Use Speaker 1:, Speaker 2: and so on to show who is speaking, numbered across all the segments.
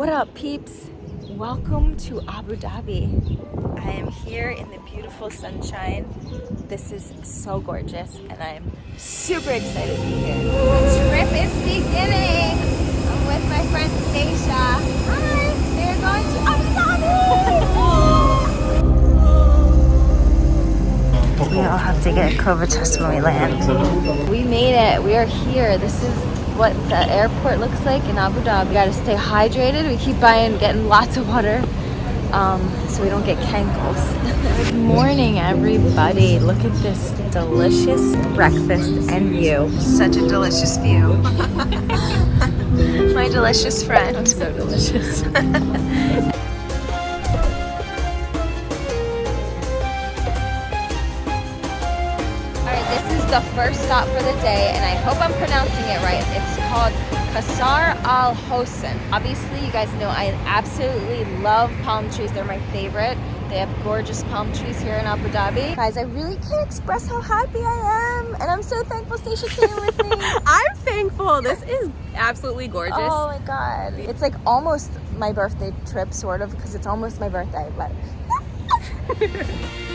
Speaker 1: What up, peeps? Welcome to Abu Dhabi. I am here in the beautiful sunshine. This is so gorgeous, and I'm super excited to be here.
Speaker 2: The trip is beginning. I'm with my friend Stacia. Hi, we're going to Abu Dhabi.
Speaker 1: We all have to get a COVID test when we land. We made it. We are here. This is what the airport looks like in Abu Dhabi. We gotta stay hydrated. We keep buying, getting lots of water um, so we don't get cankles. Good morning, everybody. Look at this delicious breakfast and view. Such a delicious view. My delicious friend. I'm so delicious. The first stop for the day, and I hope I'm pronouncing it right. It's called Kasar Al Hosn. Obviously, you guys know I absolutely love palm trees. They're my favorite. They have gorgeous palm trees here in Abu Dhabi. Guys, I really can't express how happy I am, and I'm so thankful Stacia came with me.
Speaker 3: I'm thankful. This is absolutely gorgeous.
Speaker 1: Oh my god. It's like almost my birthday trip, sort of, because it's almost my birthday, but...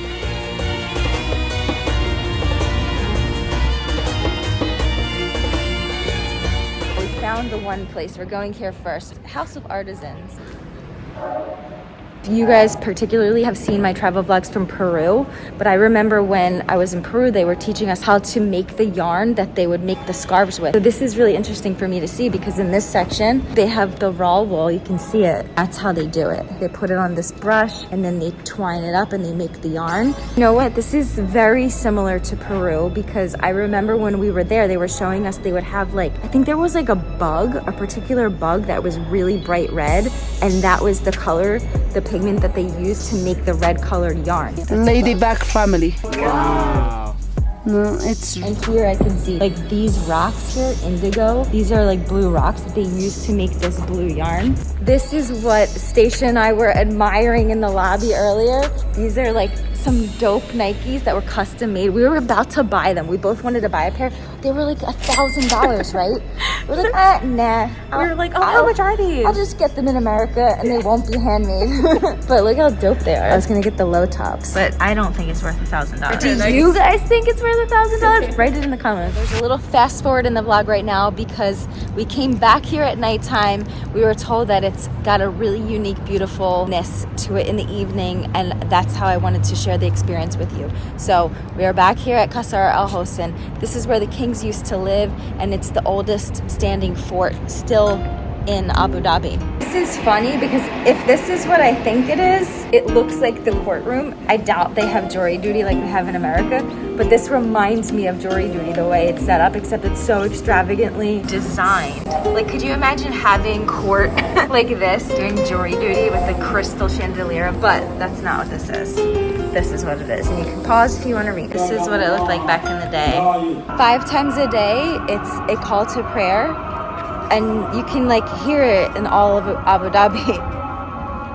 Speaker 1: found the one place. We're going here first. House of Artisans. You guys particularly have seen my travel vlogs from Peru, but I remember when I was in Peru, they were teaching us how to make the yarn that they would make the scarves with. So this is really interesting for me to see because in this section, they have the raw wool. You can see it. That's how they do it. They put it on this brush and then they twine it up and they make the yarn. You know what? This is very similar to Peru because I remember when we were there, they were showing us they would have like, I think there was like a bug, a particular bug that was really bright red. And that was the color, the pigment that they use to make the red colored yarn.
Speaker 4: Ladybug family.
Speaker 1: Wow. No, it's and here I can see like these rocks here, indigo. These are like blue rocks that they use to make this blue yarn. This is what Stacia and I were admiring in the lobby earlier. These are like some dope Nikes that were custom made. We were about to buy them. We both wanted to buy a pair. They were like a thousand dollars, right? We're like, ah, nah.
Speaker 3: I'll, we were like, oh, I'll, how much are these?
Speaker 1: I'll just get them in America and they won't be handmade. but look how dope they are. I was gonna get the low tops. But I don't think it's worth a thousand dollars. Do you guys think it's worth a thousand dollars? Write it in the comments. There's a little fast forward in the vlog right now because we came back here at nighttime. We were told that it's got a really unique beautifulness to it in the evening and that's how I wanted to share the experience with you. So we are back here at Qasr Al Hosn. This is where the kings used to live and it's the oldest standing fort still in Abu Dhabi. This is funny because if this is what I think it is, it looks like the courtroom. I doubt they have jury duty like we have in America, but this reminds me of jury duty the way it's set up, except it's so extravagantly designed. Like, could you imagine having court like this, doing jury duty with the crystal chandelier? But that's not what this is. This is what it is. And you can pause if you want to read. This is what it looked like back in the day. Five times a day, it's a call to prayer and you can like hear it in all of Abu Dhabi.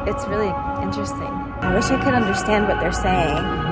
Speaker 1: It's really interesting. I wish I could understand what they're saying.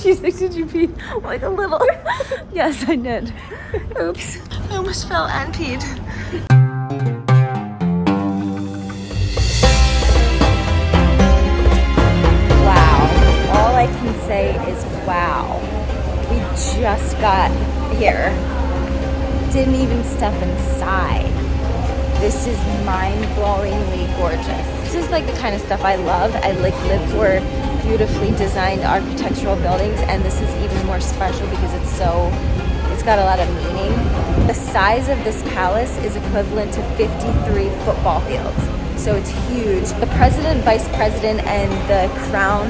Speaker 1: She's like, did you pee? Like a little. yes, I did. Oops. I almost fell and peed. Wow. All I can say is wow. We just got here. Didn't even step inside. This is mind-blowingly gorgeous. This is like the kind of stuff I love. I like live for beautifully designed architectural buildings and this is even more special because it's so it's got a lot of meaning. The size of this palace is equivalent to 53 football fields. So it's huge. The president vice president and the crown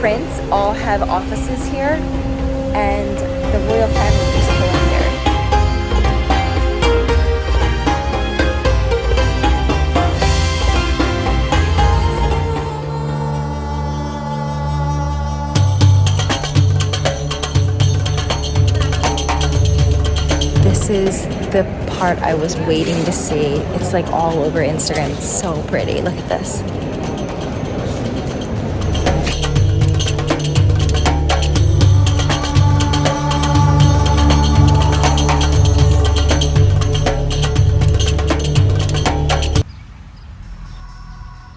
Speaker 1: prince all have offices here and the royal family the part I was waiting to see. It's like all over Instagram. It's so pretty. Look at this.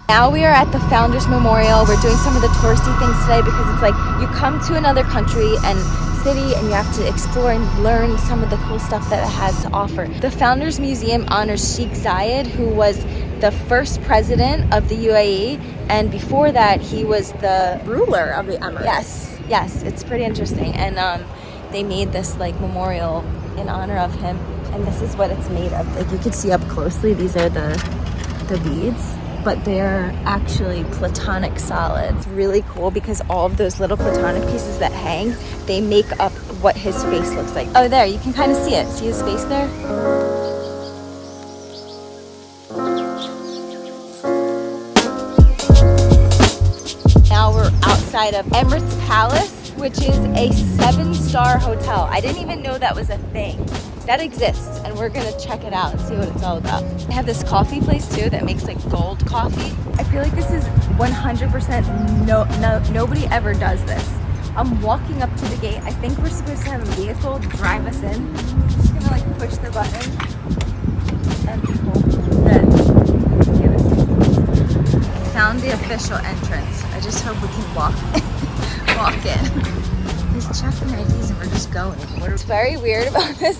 Speaker 1: Now we are at the Founders Memorial. We're doing some of the touristy things today because it's like you come to another country and city and you have to explore and learn some of the cool stuff that it has to offer. The Founders Museum honors Sheikh Zayed, who was the first president of the UAE, and before that, he was the
Speaker 3: Ruler of the Emirates.
Speaker 1: Yes, yes, it's pretty interesting. And um, they made this like memorial in honor of him, and this is what it's made of. Like you can see up closely, these are the the beads but they're actually platonic solids. Really cool because all of those little platonic pieces that hang, they make up what his face looks like. Oh, there, you can kind of see it. See his face there? Now we're outside of Emirates Palace, which is a seven-star hotel. I didn't even know that was a thing that exists and we're gonna check it out and see what it's all about. They have this coffee place too that makes like gold coffee. I feel like this is 100% no, no nobody ever does this. I'm walking up to the gate. I think we're supposed to have a vehicle drive us in. I'm just gonna like push the button and Found the official entrance. I just hope we can walk walk in. He's checking IDs and we're just going. What's very weird about this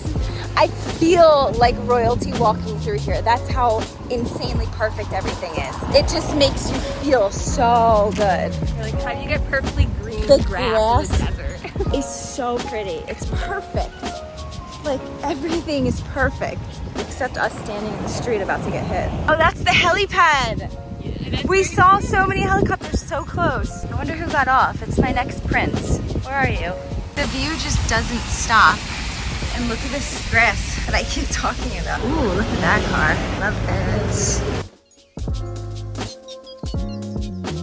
Speaker 1: I feel like royalty walking through here. That's how insanely perfect everything is. It just makes you feel so good.
Speaker 3: You're like, how do you get perfectly green
Speaker 1: the
Speaker 3: grass,
Speaker 1: grass in the desert? is so pretty. It's perfect. Like everything is perfect except us standing in the street about to get hit. Oh, that's the helipad. We saw so many helicopters so close. I wonder who got off. It's my next prince. Where are you? The view just doesn't stop. And look at this grass that I keep talking about. Ooh, look at that car. Love this.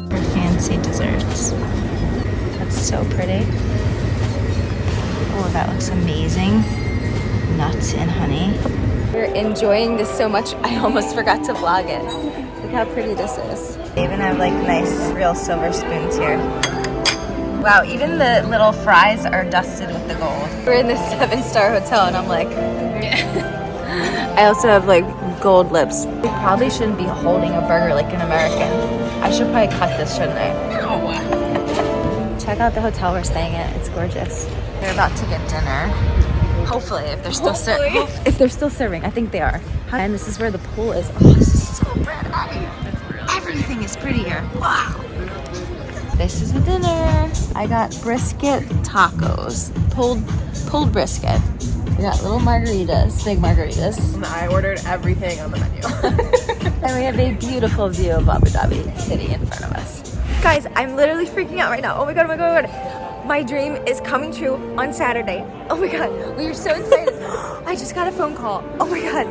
Speaker 1: Their fancy desserts. That's so pretty. Oh, that looks amazing. Nuts and honey. We're enjoying this so much, I almost forgot to vlog it. Look how pretty this is. They even have like nice real silver spoons here. Wow, even the little fries are dusted with the gold. We're in this seven star hotel and I'm like, I also have like gold lips. We probably shouldn't be holding a burger like an American. I should probably cut this, shouldn't I? No. Check out the hotel we're staying at. It's gorgeous. They're about to get dinner. Hopefully, if they're still serving. If they're still serving, I think they are. And this is where the pool is. Oh, this is so pretty. Everything is pretty here. Wow. This is the dinner. I got brisket tacos, pulled pulled brisket. We got little margaritas, big margaritas.
Speaker 3: And I ordered everything on the menu.
Speaker 1: and we have a beautiful view of Abu Dhabi city in front of us.
Speaker 2: Guys, I'm literally freaking out right now. Oh my god, oh my god, oh my god. My dream is coming true on Saturday. Oh my god, we are so excited. I just got a phone call. Oh my god.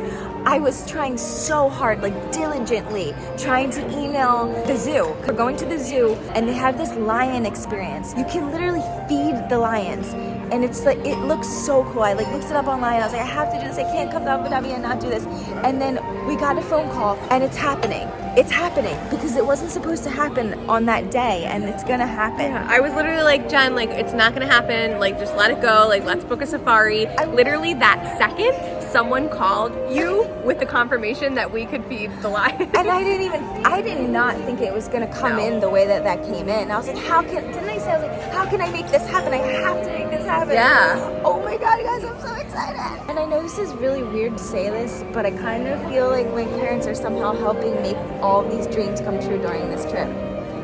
Speaker 2: I was trying so hard, like diligently, trying to email the zoo. We're going to the zoo and they have this lion experience. You can literally feed the lions and it's like it looks so cool i like looked it up online i was like i have to do this i can't come to abu dhabi and not do this and then we got a phone call and it's happening it's happening because it wasn't supposed to happen on that day and it's gonna happen
Speaker 3: yeah, i was literally like jen like it's not gonna happen like just let it go like let's book a safari literally that second someone called you with the confirmation that we could feed the lion
Speaker 1: and i didn't even i did not think it was gonna come no. in the way that that came in i was like how can didn't i say i was like how can i make this happen i have to make this happen happen.
Speaker 3: Yeah.
Speaker 1: Oh my god, guys, I'm so excited. And I know this is really weird to say this, but I kind of feel like my parents are somehow helping make all these dreams come true during this trip.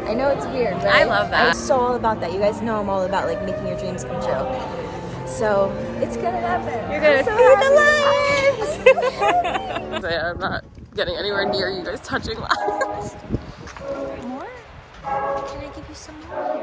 Speaker 1: I know it's weird, but
Speaker 3: I love that.
Speaker 1: I'm so all about that. You guys know I'm all about like making your dreams come true. So it's gonna happen.
Speaker 3: You're gonna
Speaker 1: so
Speaker 3: feed the lions. I'm not getting anywhere near you guys touching lions.
Speaker 1: More? Can I give you some more?